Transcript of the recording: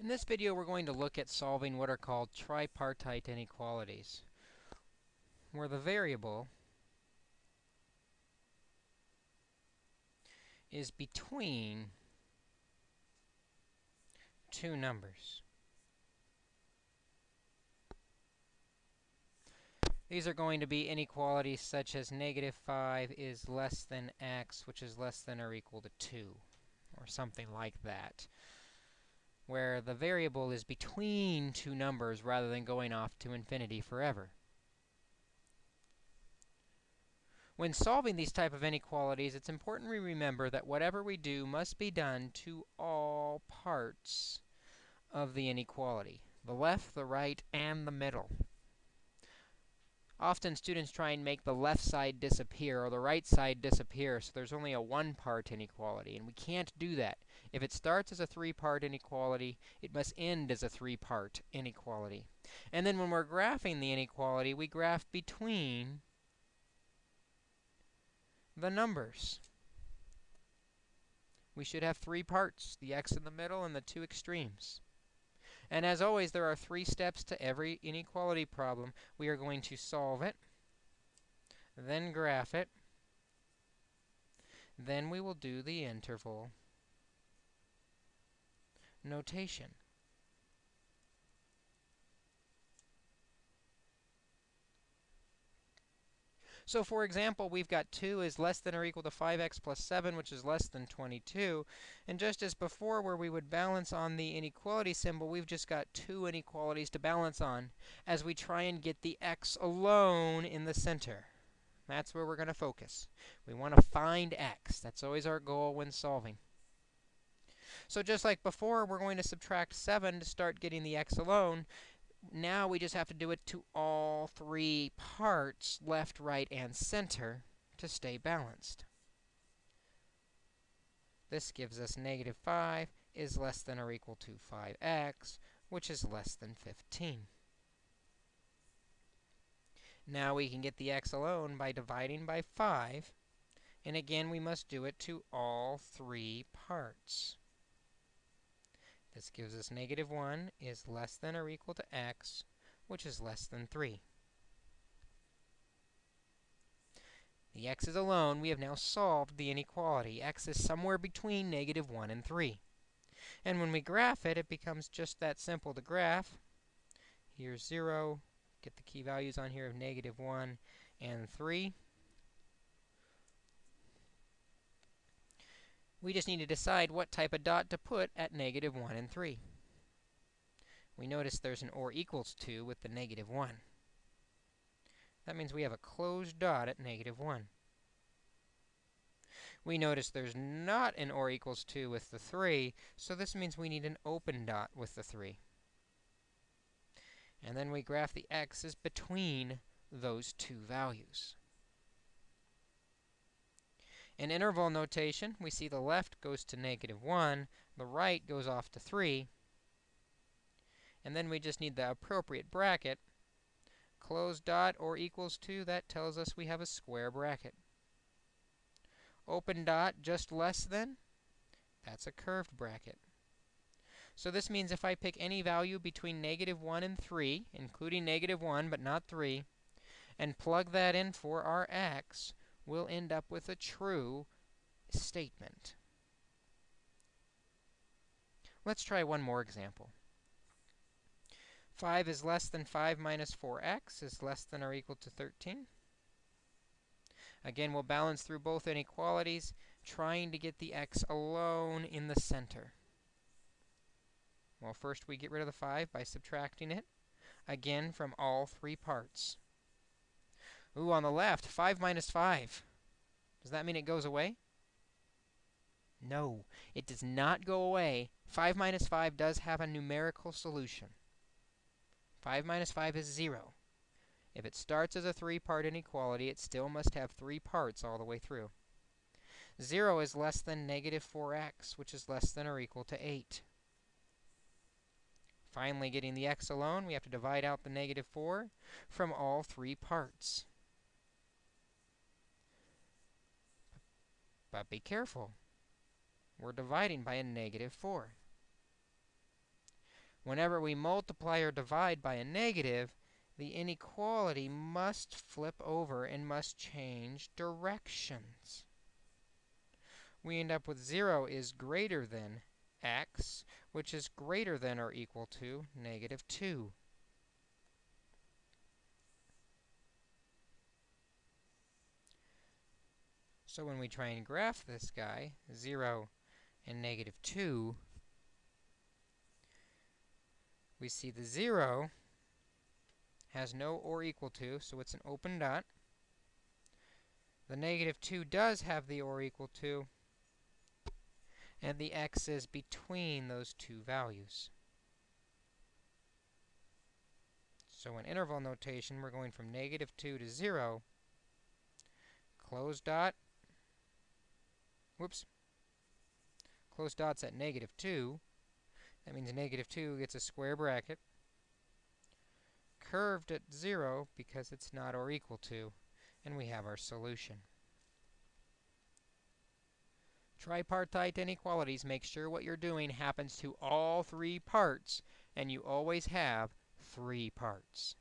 In this video, we're going to look at solving what are called tripartite inequalities, where the variable is between two numbers. These are going to be inequalities such as negative 5 is less than x, which is less than or equal to 2, or something like that where the variable is between two numbers rather than going off to infinity forever. When solving these type of inequalities, it's important we remember that whatever we do must be done to all parts of the inequality, the left, the right, and the middle. Often students try and make the left side disappear or the right side disappear, so there's only a one-part inequality, and we can't do that. If it starts as a three-part inequality, it must end as a three-part inequality. And then when we're graphing the inequality, we graph between the numbers. We should have three parts, the x in the middle and the two extremes. And as always, there are three steps to every inequality problem. We are going to solve it, then graph it, then we will do the interval notation. So for example, we've got 2 is less than or equal to 5x plus 7, which is less than 22. And just as before, where we would balance on the inequality symbol, we've just got two inequalities to balance on as we try and get the x alone in the center. That's where we're going to focus. We want to find x. That's always our goal when solving. So just like before, we're going to subtract 7 to start getting the x alone now we just have to do it to all three parts, left, right, and center, to stay balanced. This gives us negative 5 is less than or equal to 5x, which is less than 15. Now we can get the x alone by dividing by 5. And again, we must do it to all three parts. This gives us negative 1 is less than or equal to x, which is less than 3. The x's alone, we have now solved the inequality. x is somewhere between negative 1 and 3. And when we graph it, it becomes just that simple to graph. Here's 0. Get the key values on here of negative 1 and 3. We just need to decide what type of dot to put at negative 1 and 3. We notice there's an or equals to with the negative 1. That means we have a closed dot at negative 1. We notice there's not an or equals to with the 3, so this means we need an open dot with the 3. And then we graph the x's between those two values. In interval notation, we see the left goes to negative 1, the right goes off to 3, and then we just need the appropriate bracket. Close dot or equals to, that tells us we have a square bracket. Open dot just less than, that's a curved bracket. So this means if I pick any value between negative 1 and 3, including negative 1 but not 3, and plug that in for our x, we'll end up with a true statement. Let's try one more example. 5 is less than 5 minus 4x is less than or equal to 13. Again, we'll balance through both inequalities, trying to get the x alone in the center. Well, first we get rid of the 5 by subtracting it, again from all three parts. Ooh, on the left, 5 minus 5. Does that mean it goes away? No, it does not go away. 5 minus 5 does have a numerical solution. 5 minus 5 is 0. If it starts as a three-part inequality, it still must have three parts all the way through. 0 is less than negative 4x, which is less than or equal to 8. Finally, getting the x alone, we have to divide out the negative 4 from all three parts. But be careful. We're dividing by a negative 4. Whenever we multiply or divide by a negative, the inequality must flip over and must change directions. We end up with 0 is greater than x, which is greater than or equal to negative 2. So when we try and graph this guy, 0 and negative 2, we see the 0 has no or equal to, so it's an open dot. The negative 2 does have the or equal to, and the x is between those two values. So in interval notation, we're going from negative 2 to 0, close dot, whoops, close dot's at negative 2. That means negative 2 gets a square bracket curved at 0 because it's not or equal to, and we have our solution. Tripartite inequalities make sure what you're doing happens to all three parts, and you always have three parts.